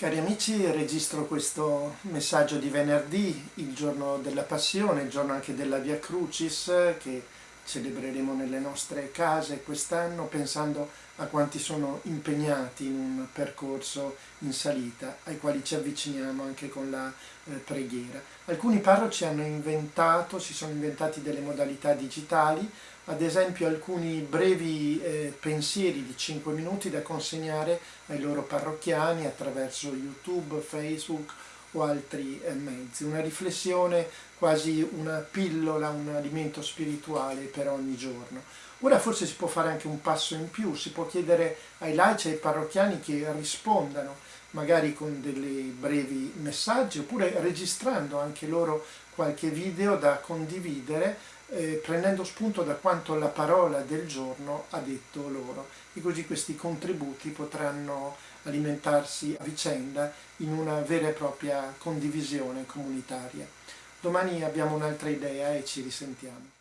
Cari amici, registro questo messaggio di venerdì, il giorno della Passione, il giorno anche della Via Crucis, che celebreremo nelle nostre case quest'anno, pensando a quanti sono impegnati in un percorso in salita, ai quali ci avviciniamo anche con la eh, preghiera. Alcuni parroci hanno inventato, si sono inventati delle modalità digitali, ad esempio alcuni brevi eh, pensieri di 5 minuti da consegnare ai loro parrocchiani attraverso YouTube, Facebook o altri eh, mezzi. Una riflessione, quasi una pillola, un alimento spirituale per ogni giorno. Ora forse si può fare anche un passo in più, si può chiedere ai laici e ai parrocchiani che rispondano, magari con dei brevi messaggi, oppure registrando anche loro qualche video da condividere eh, prendendo spunto da quanto la parola del giorno ha detto loro e così questi contributi potranno alimentarsi a vicenda in una vera e propria condivisione comunitaria. Domani abbiamo un'altra idea e ci risentiamo.